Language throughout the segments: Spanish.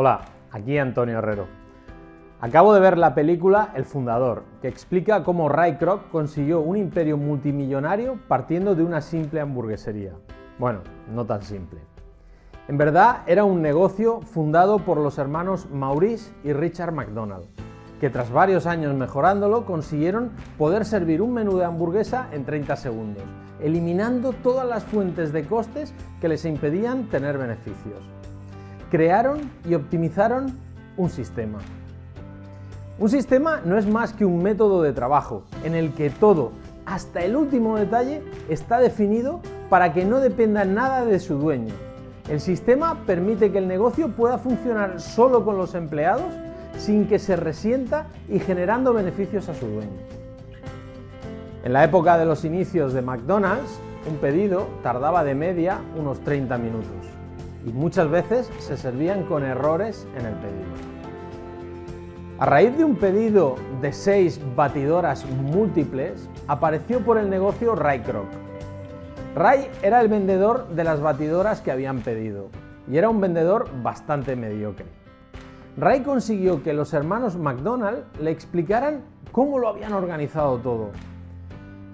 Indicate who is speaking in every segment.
Speaker 1: Hola, aquí Antonio Herrero. Acabo de ver la película El Fundador, que explica cómo Ray Kroc consiguió un imperio multimillonario partiendo de una simple hamburguesería. Bueno, no tan simple. En verdad era un negocio fundado por los hermanos Maurice y Richard McDonald, que tras varios años mejorándolo consiguieron poder servir un menú de hamburguesa en 30 segundos, eliminando todas las fuentes de costes que les impedían tener beneficios crearon y optimizaron un sistema. Un sistema no es más que un método de trabajo en el que todo, hasta el último detalle, está definido para que no dependa nada de su dueño. El sistema permite que el negocio pueda funcionar solo con los empleados sin que se resienta y generando beneficios a su dueño. En la época de los inicios de McDonald's, un pedido tardaba de media unos 30 minutos y muchas veces se servían con errores en el pedido. A raíz de un pedido de seis batidoras múltiples, apareció por el negocio Ray Kroc. Ray era el vendedor de las batidoras que habían pedido y era un vendedor bastante mediocre. Ray consiguió que los hermanos McDonald le explicaran cómo lo habían organizado todo.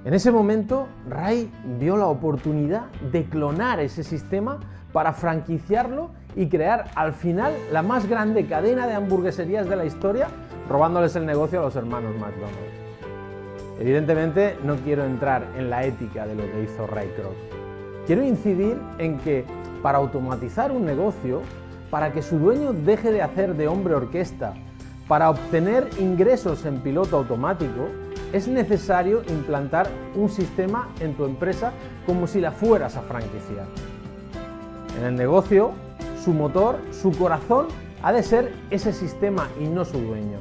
Speaker 1: En ese momento, Ray vio la oportunidad de clonar ese sistema para franquiciarlo y crear al final la más grande cadena de hamburgueserías de la historia, robándoles el negocio a los hermanos McDonald's. Evidentemente no quiero entrar en la ética de lo que hizo Ray Kroc. Quiero incidir en que para automatizar un negocio, para que su dueño deje de hacer de hombre orquesta, para obtener ingresos en piloto automático, es necesario implantar un sistema en tu empresa como si la fueras a franquiciar. En el negocio, su motor, su corazón, ha de ser ese sistema y no su dueño.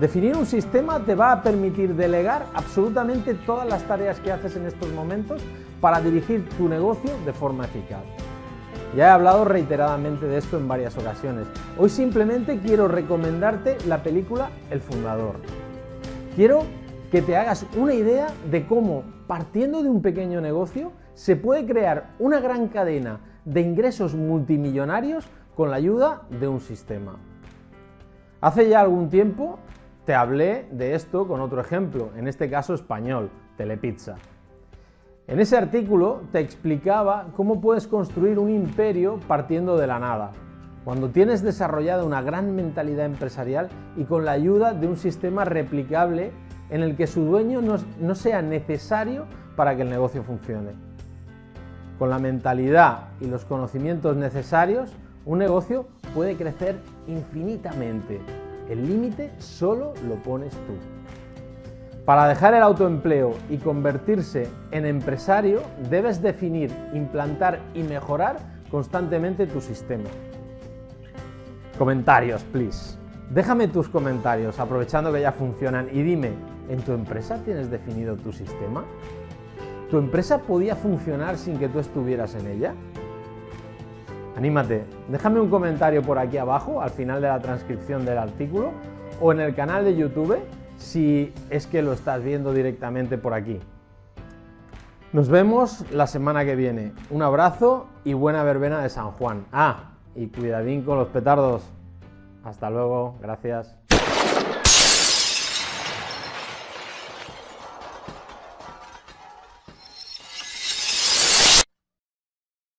Speaker 1: Definir un sistema te va a permitir delegar absolutamente todas las tareas que haces en estos momentos para dirigir tu negocio de forma eficaz. Ya he hablado reiteradamente de esto en varias ocasiones. Hoy simplemente quiero recomendarte la película El Fundador. Quiero que te hagas una idea de cómo, partiendo de un pequeño negocio, se puede crear una gran cadena de ingresos multimillonarios con la ayuda de un sistema. Hace ya algún tiempo te hablé de esto con otro ejemplo, en este caso español, Telepizza. En ese artículo te explicaba cómo puedes construir un imperio partiendo de la nada, cuando tienes desarrollada una gran mentalidad empresarial y con la ayuda de un sistema replicable en el que su dueño no, no sea necesario para que el negocio funcione. Con la mentalidad y los conocimientos necesarios, un negocio puede crecer infinitamente. El límite solo lo pones tú. Para dejar el autoempleo y convertirse en empresario, debes definir, implantar y mejorar constantemente tu sistema. Comentarios, please. Déjame tus comentarios, aprovechando que ya funcionan, y dime, ¿en tu empresa tienes definido tu sistema? ¿Tu empresa podía funcionar sin que tú estuvieras en ella? Anímate, déjame un comentario por aquí abajo, al final de la transcripción del artículo, o en el canal de YouTube, si es que lo estás viendo directamente por aquí. Nos vemos la semana que viene. Un abrazo y buena verbena de San Juan. Ah, y cuidadín con los petardos. Hasta luego, gracias.